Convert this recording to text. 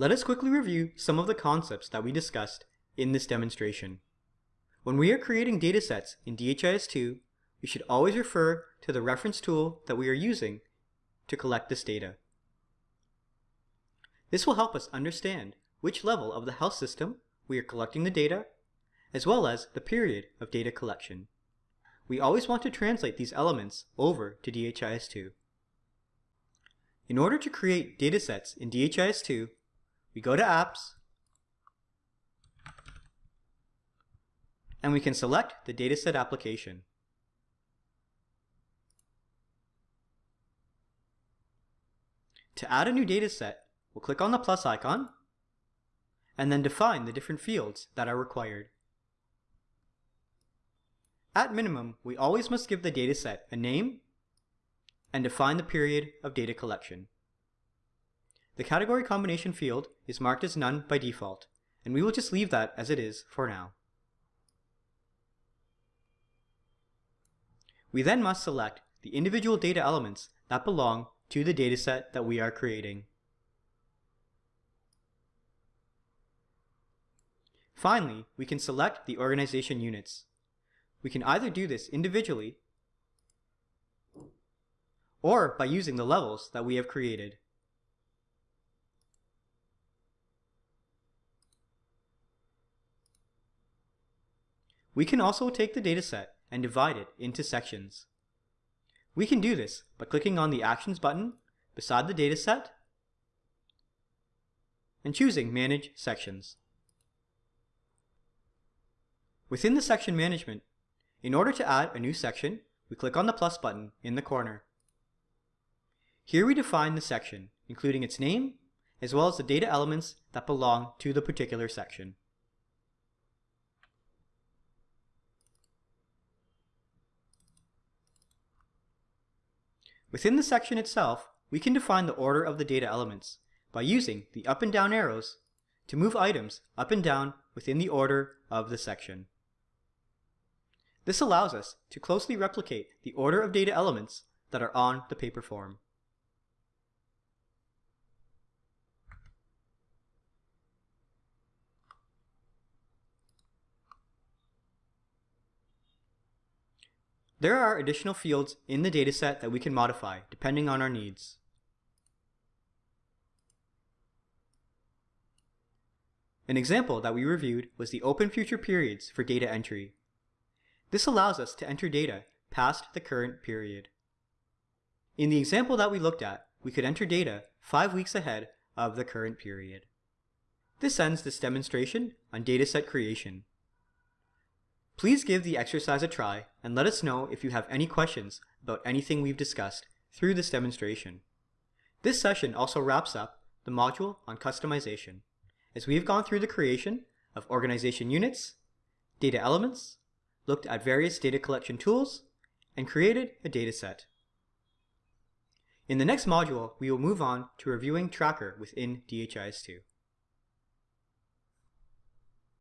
Let us quickly review some of the concepts that we discussed in this demonstration. When we are creating datasets in DHIS2, we should always refer to the reference tool that we are using to collect this data. This will help us understand which level of the health system we are collecting the data, as well as the period of data collection. We always want to translate these elements over to DHIS2. In order to create datasets in DHIS2, we go to Apps, and we can select the dataset application. To add a new dataset, we'll click on the plus icon and then define the different fields that are required. At minimum, we always must give the dataset a name and define the period of data collection. The category combination field is marked as none by default, and we will just leave that as it is for now. We then must select the individual data elements that belong to the dataset that we are creating. Finally, we can select the organization units. We can either do this individually or by using the levels that we have created. We can also take the dataset and divide it into sections. We can do this by clicking on the Actions button beside the dataset and choosing Manage Sections. Within the section management, in order to add a new section, we click on the plus button in the corner. Here we define the section, including its name, as well as the data elements that belong to the particular section. Within the section itself, we can define the order of the data elements by using the up and down arrows to move items up and down within the order of the section. This allows us to closely replicate the order of data elements that are on the paper form. There are additional fields in the dataset that we can modify depending on our needs. An example that we reviewed was the open future periods for data entry. This allows us to enter data past the current period. In the example that we looked at, we could enter data five weeks ahead of the current period. This ends this demonstration on dataset creation. Please give the exercise a try and let us know if you have any questions about anything we've discussed through this demonstration. This session also wraps up the module on customization, as we have gone through the creation of organization units, data elements, looked at various data collection tools, and created a dataset. In the next module, we will move on to reviewing Tracker within DHIS2.